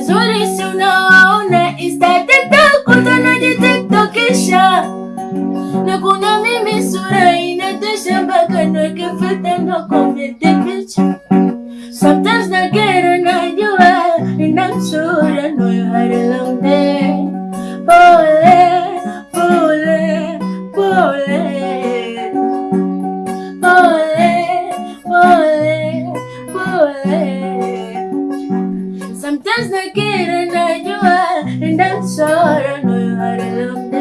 wazuri si unaona? Insta, TikTok utanajitiktokisha na kuna mimi sura inatisha and that's all i know you gotta love.